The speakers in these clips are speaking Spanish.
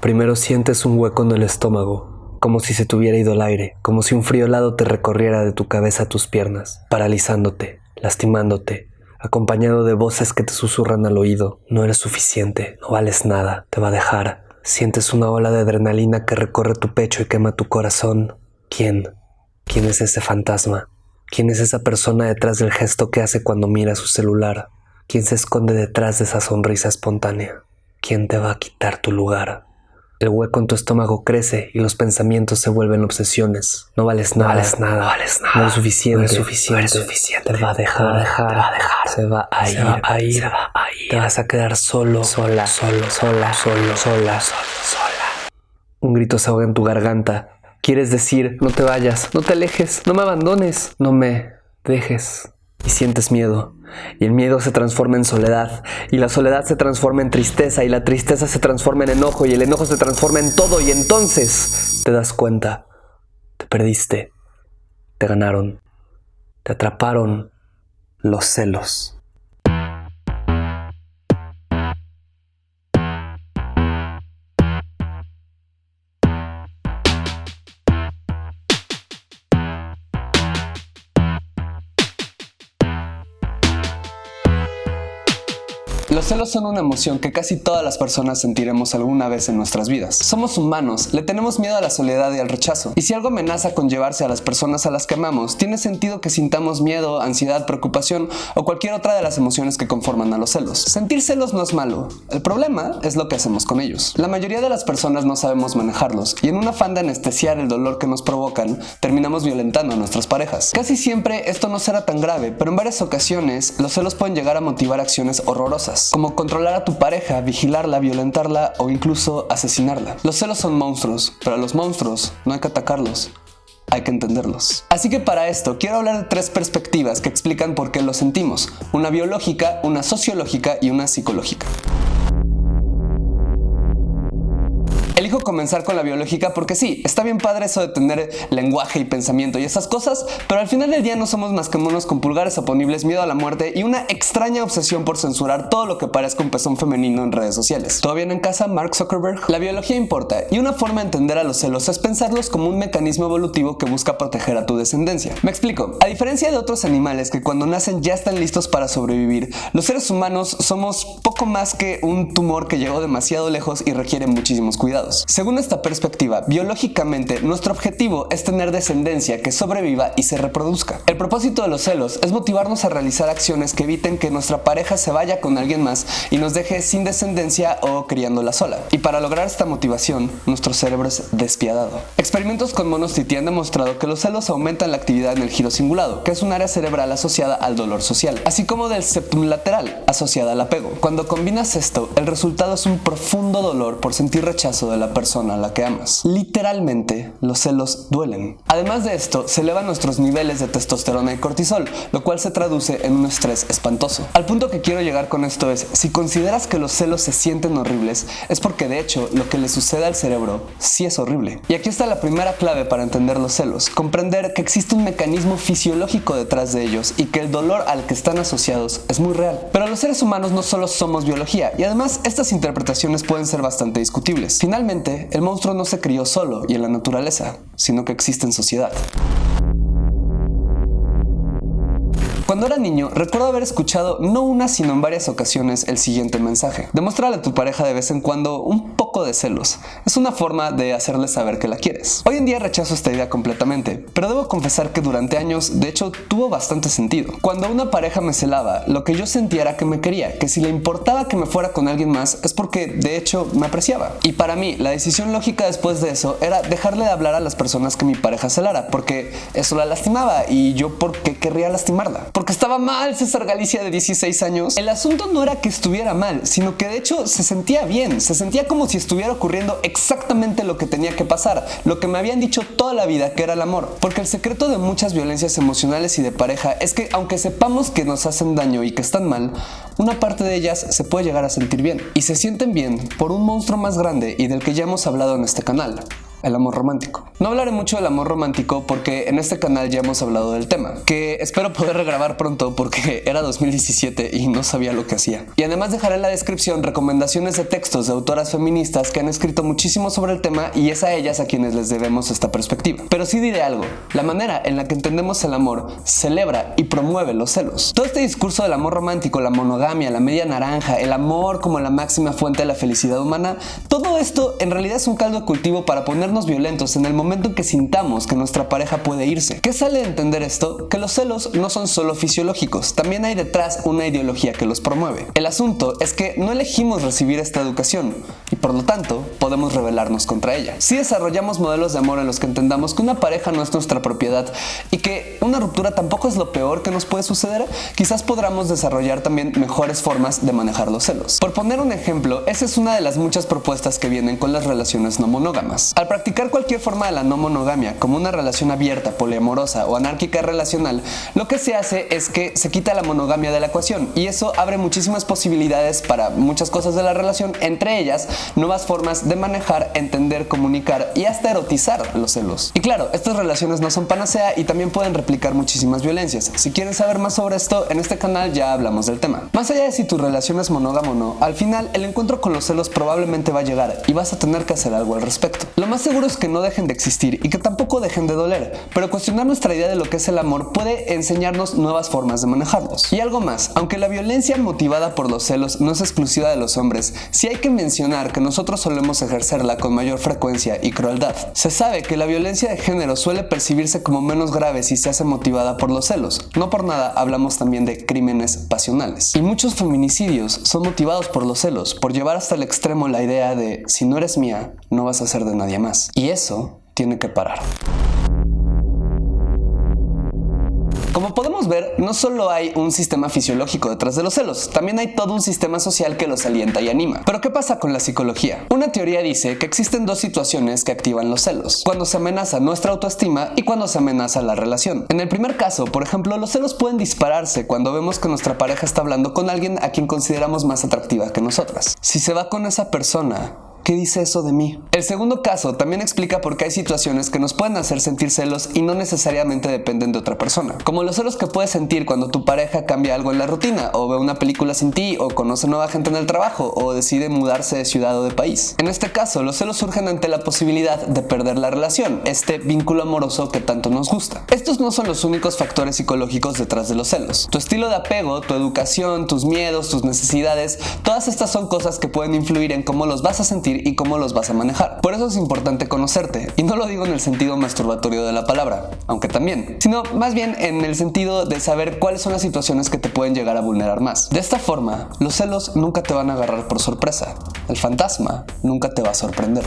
Primero sientes un hueco en el estómago, como si se te hubiera ido el aire, como si un frío helado te recorriera de tu cabeza a tus piernas, paralizándote, lastimándote, acompañado de voces que te susurran al oído. No eres suficiente, no vales nada, te va a dejar. Sientes una ola de adrenalina que recorre tu pecho y quema tu corazón. ¿Quién? ¿Quién es ese fantasma? ¿Quién es esa persona detrás del gesto que hace cuando mira su celular? ¿Quién se esconde detrás de esa sonrisa espontánea? ¿Quién te va a quitar tu lugar? El hueco en tu estómago crece y los pensamientos se vuelven obsesiones. No vales nada, no vales nada, no vales nada. No eres suficiente, no eres suficiente, no eres suficiente. Te va a dejar, te va a dejar, te va a dejar. Se va a se ir, va a ir, se va a ir. Te vas a quedar solo, sola, solo, sola, solo, sola, solo, sola. Un grito se ahoga en tu garganta. Quieres decir, no te vayas, no te alejes, no me abandones, no me dejes. Y sientes miedo. Y el miedo se transforma en soledad. Y la soledad se transforma en tristeza. Y la tristeza se transforma en enojo. Y el enojo se transforma en todo. Y entonces te das cuenta. Te perdiste. Te ganaron. Te atraparon los celos. Los celos son una emoción que casi todas las personas sentiremos alguna vez en nuestras vidas. Somos humanos, le tenemos miedo a la soledad y al rechazo. Y si algo amenaza con llevarse a las personas a las que amamos, tiene sentido que sintamos miedo, ansiedad, preocupación o cualquier otra de las emociones que conforman a los celos. Sentir celos no es malo, el problema es lo que hacemos con ellos. La mayoría de las personas no sabemos manejarlos y en un afán de anestesiar el dolor que nos provocan, terminamos violentando a nuestras parejas. Casi siempre esto no será tan grave, pero en varias ocasiones los celos pueden llegar a motivar acciones horrorosas como controlar a tu pareja, vigilarla, violentarla o incluso asesinarla. Los celos son monstruos, pero a los monstruos no hay que atacarlos, hay que entenderlos. Así que para esto quiero hablar de tres perspectivas que explican por qué lo sentimos, una biológica, una sociológica y una psicológica. Elijo comenzar con la biológica porque sí, está bien padre eso de tener lenguaje y pensamiento y esas cosas, pero al final del día no somos más que monos con pulgares oponibles, miedo a la muerte y una extraña obsesión por censurar todo lo que parezca un pezón femenino en redes sociales. ¿Todo bien en casa, Mark Zuckerberg? La biología importa y una forma de entender a los celos es pensarlos como un mecanismo evolutivo que busca proteger a tu descendencia. Me explico, a diferencia de otros animales que cuando nacen ya están listos para sobrevivir, los seres humanos somos poco más que un tumor que llegó demasiado lejos y requiere muchísimos cuidados. Según esta perspectiva, biológicamente nuestro objetivo es tener descendencia que sobreviva y se reproduzca. El propósito de los celos es motivarnos a realizar acciones que eviten que nuestra pareja se vaya con alguien más y nos deje sin descendencia o criándola sola. Y para lograr esta motivación, nuestro cerebro es despiadado. Experimentos con monos Titi han demostrado que los celos aumentan la actividad en el giro cingulado, que es un área cerebral asociada al dolor social, así como del septum lateral, asociada al apego. Cuando combinas esto, el resultado es un profundo dolor por sentir rechazo de la persona a la que amas. Literalmente, los celos duelen. Además de esto, se elevan nuestros niveles de testosterona y cortisol, lo cual se traduce en un estrés espantoso. Al punto que quiero llegar con esto es, si consideras que los celos se sienten horribles, es porque de hecho lo que le sucede al cerebro sí es horrible. Y aquí está la primera clave para entender los celos, comprender que existe un mecanismo fisiológico detrás de ellos y que el dolor al que están asociados es muy real. Pero los seres humanos no solo somos biología, y además estas interpretaciones pueden ser bastante discutibles. Finalmente, el monstruo no se crió solo y en la naturaleza, sino que existe en sociedad. Cuando era niño, recuerdo haber escuchado no una sino en varias ocasiones el siguiente mensaje. Demuéstrale a tu pareja de vez en cuando un poco de celos. Es una forma de hacerle saber que la quieres. Hoy en día rechazo esta idea completamente, pero debo confesar que durante años, de hecho, tuvo bastante sentido. Cuando una pareja me celaba, lo que yo sentía era que me quería, que si le importaba que me fuera con alguien más es porque de hecho me apreciaba. Y para mí, la decisión lógica después de eso era dejarle de hablar a las personas que mi pareja celara, porque eso la lastimaba y yo porque querría lastimarla estaba mal César Galicia de 16 años. El asunto no era que estuviera mal, sino que de hecho se sentía bien, se sentía como si estuviera ocurriendo exactamente lo que tenía que pasar, lo que me habían dicho toda la vida que era el amor. Porque el secreto de muchas violencias emocionales y de pareja es que aunque sepamos que nos hacen daño y que están mal, una parte de ellas se puede llegar a sentir bien. Y se sienten bien por un monstruo más grande y del que ya hemos hablado en este canal, el amor romántico. No hablaré mucho del amor romántico porque en este canal ya hemos hablado del tema, que espero poder regrabar pronto porque era 2017 y no sabía lo que hacía. Y además dejaré en la descripción recomendaciones de textos de autoras feministas que han escrito muchísimo sobre el tema y es a ellas a quienes les debemos esta perspectiva. Pero sí diré algo, la manera en la que entendemos el amor celebra y promueve los celos. Todo este discurso del amor romántico, la monogamia, la media naranja, el amor como la máxima fuente de la felicidad humana, todo esto en realidad es un caldo de cultivo para ponernos violentos en el momento en que sintamos que nuestra pareja puede irse. ¿Qué sale de entender esto? Que los celos no son solo fisiológicos, también hay detrás una ideología que los promueve. El asunto es que no elegimos recibir esta educación y por lo tanto podemos rebelarnos contra ella. Si desarrollamos modelos de amor en los que entendamos que una pareja no es nuestra propiedad y que una ruptura tampoco es lo peor que nos puede suceder, quizás podamos desarrollar también mejores formas de manejar los celos. Por poner un ejemplo, esa es una de las muchas propuestas que vienen con las relaciones no monógamas. Al practicar cualquier forma de la no monogamia, como una relación abierta, poliamorosa o anárquica relacional, lo que se hace es que se quita la monogamia de la ecuación y eso abre muchísimas posibilidades para muchas cosas de la relación, entre ellas nuevas formas de manejar, entender, comunicar y hasta erotizar los celos. Y claro, estas relaciones no son panacea y también pueden replicar muchísimas violencias. Si quieren saber más sobre esto, en este canal ya hablamos del tema. Más allá de si tu relación es monógama o no, al final el encuentro con los celos probablemente va a llegar y vas a tener que hacer algo al respecto. Lo más seguro es que no dejen de existir y que tampoco dejen de doler, pero cuestionar nuestra idea de lo que es el amor puede enseñarnos nuevas formas de manejarlos. Y algo más, aunque la violencia motivada por los celos no es exclusiva de los hombres, sí hay que mencionar que nosotros solemos ejercerla con mayor frecuencia y crueldad. Se sabe que la violencia de género suele percibirse como menos grave si se hace motivada por los celos. No por nada hablamos también de crímenes pasionales. Y muchos feminicidios son motivados por los celos, por llevar hasta el extremo la idea de si no eres mía, no vas a ser de nadie más. Y eso tiene que parar. Como podemos ver, no solo hay un sistema fisiológico detrás de los celos, también hay todo un sistema social que los alienta y anima. Pero ¿qué pasa con la psicología? Una teoría dice que existen dos situaciones que activan los celos, cuando se amenaza nuestra autoestima y cuando se amenaza la relación. En el primer caso, por ejemplo, los celos pueden dispararse cuando vemos que nuestra pareja está hablando con alguien a quien consideramos más atractiva que nosotras. Si se va con esa persona, ¿Qué dice eso de mí? El segundo caso también explica por qué hay situaciones que nos pueden hacer sentir celos y no necesariamente dependen de otra persona. Como los celos que puedes sentir cuando tu pareja cambia algo en la rutina, o ve una película sin ti, o conoce nueva gente en el trabajo, o decide mudarse de ciudad o de país. En este caso, los celos surgen ante la posibilidad de perder la relación, este vínculo amoroso que tanto nos gusta. Estos no son los únicos factores psicológicos detrás de los celos. Tu estilo de apego, tu educación, tus miedos, tus necesidades, todas estas son cosas que pueden influir en cómo los vas a sentir y cómo los vas a manejar. Por eso es importante conocerte, y no lo digo en el sentido masturbatorio de la palabra, aunque también, sino más bien en el sentido de saber cuáles son las situaciones que te pueden llegar a vulnerar más. De esta forma, los celos nunca te van a agarrar por sorpresa, el fantasma nunca te va a sorprender.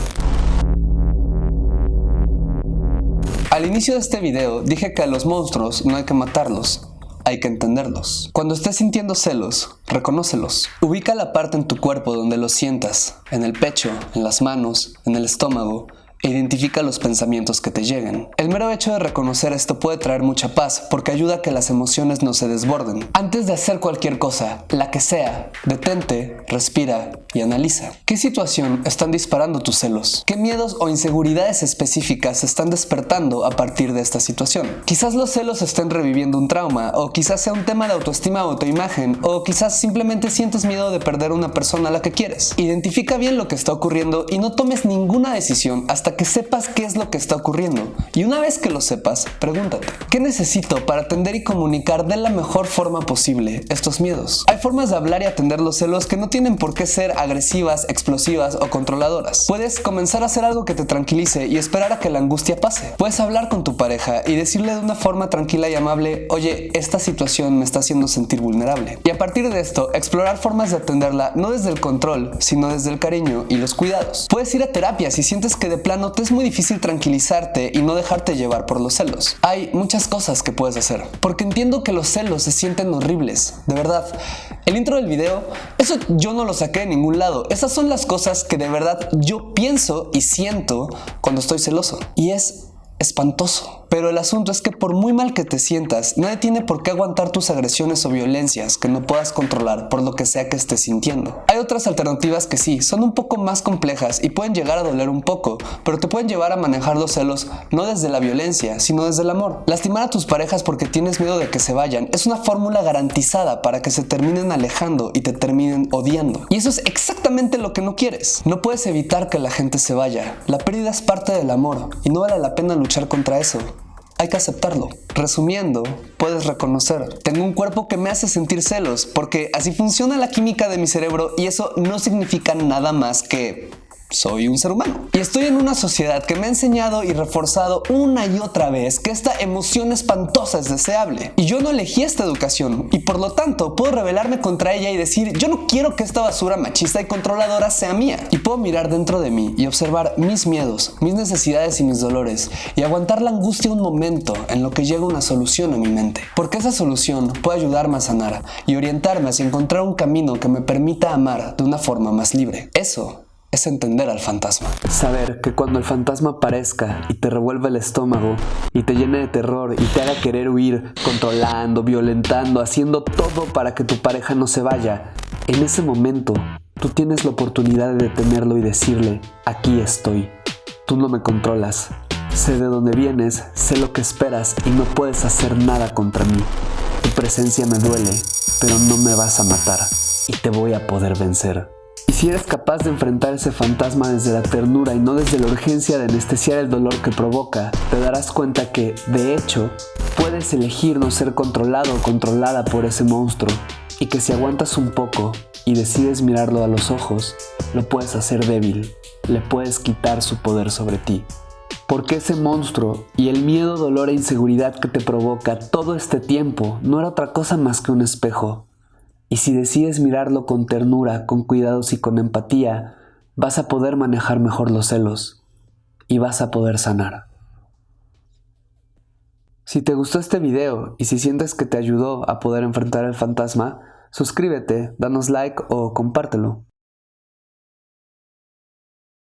Al inicio de este video dije que a los monstruos no hay que matarlos, hay que entenderlos. Cuando estés sintiendo celos, reconócelos. Ubica la parte en tu cuerpo donde los sientas, en el pecho, en las manos, en el estómago, identifica los pensamientos que te lleguen. El mero hecho de reconocer esto puede traer mucha paz porque ayuda a que las emociones no se desborden. Antes de hacer cualquier cosa, la que sea, detente, respira y analiza. ¿Qué situación están disparando tus celos? ¿Qué miedos o inseguridades específicas están despertando a partir de esta situación? Quizás los celos estén reviviendo un trauma o quizás sea un tema de autoestima o autoimagen o quizás simplemente sientes miedo de perder una persona a la que quieres. Identifica bien lo que está ocurriendo y no tomes ninguna decisión hasta que sepas qué es lo que está ocurriendo. Y una vez que lo sepas, pregúntate, ¿qué necesito para atender y comunicar de la mejor forma posible estos miedos? Hay formas de hablar y atender los celos que no tienen por qué ser agresivas, explosivas o controladoras. Puedes comenzar a hacer algo que te tranquilice y esperar a que la angustia pase. Puedes hablar con tu pareja y decirle de una forma tranquila y amable, oye, esta situación me está haciendo sentir vulnerable. Y a partir de esto, explorar formas de atenderla no desde el control, sino desde el cariño y los cuidados. Puedes ir a terapia si sientes que de plano te es muy difícil tranquilizarte y no dejarte llevar por los celos. Hay muchas cosas que puedes hacer, porque entiendo que los celos se sienten horribles, de verdad. El intro del video, eso yo no lo saqué de ningún lado. Esas son las cosas que de verdad yo pienso y siento cuando estoy celoso. Y es espantoso. Pero el asunto es que por muy mal que te sientas, nadie tiene por qué aguantar tus agresiones o violencias que no puedas controlar por lo que sea que estés sintiendo. Hay otras alternativas que sí, son un poco más complejas y pueden llegar a doler un poco, pero te pueden llevar a manejar los celos no desde la violencia, sino desde el amor. Lastimar a tus parejas porque tienes miedo de que se vayan es una fórmula garantizada para que se terminen alejando y te terminen odiando. Y eso es exactamente lo que no quieres. No puedes evitar que la gente se vaya. La pérdida es parte del amor y no vale la pena luchar contra eso hay que aceptarlo. Resumiendo, puedes reconocer, tengo un cuerpo que me hace sentir celos, porque así funciona la química de mi cerebro y eso no significa nada más que soy un ser humano. Y estoy en una sociedad que me ha enseñado y reforzado una y otra vez que esta emoción espantosa es deseable. Y yo no elegí esta educación y por lo tanto puedo rebelarme contra ella y decir yo no quiero que esta basura machista y controladora sea mía. Y puedo mirar dentro de mí y observar mis miedos, mis necesidades y mis dolores y aguantar la angustia un momento en lo que llega una solución a mi mente. Porque esa solución puede ayudarme a sanar y orientarme hacia encontrar un camino que me permita amar de una forma más libre. Eso es entender al fantasma. Saber que cuando el fantasma aparezca y te revuelva el estómago y te llene de terror y te haga querer huir, controlando, violentando, haciendo todo para que tu pareja no se vaya, en ese momento tú tienes la oportunidad de detenerlo y decirle, aquí estoy, tú no me controlas, sé de dónde vienes, sé lo que esperas y no puedes hacer nada contra mí. Tu presencia me duele, pero no me vas a matar y te voy a poder vencer. Y si eres capaz de enfrentar ese fantasma desde la ternura y no desde la urgencia de anestesiar el dolor que provoca, te darás cuenta que, de hecho, puedes elegir no ser controlado o controlada por ese monstruo. Y que si aguantas un poco y decides mirarlo a los ojos, lo puedes hacer débil, le puedes quitar su poder sobre ti. Porque ese monstruo y el miedo, dolor e inseguridad que te provoca todo este tiempo no era otra cosa más que un espejo, y si decides mirarlo con ternura, con cuidados y con empatía, vas a poder manejar mejor los celos y vas a poder sanar. Si te gustó este video y si sientes que te ayudó a poder enfrentar el fantasma, suscríbete, danos like o compártelo.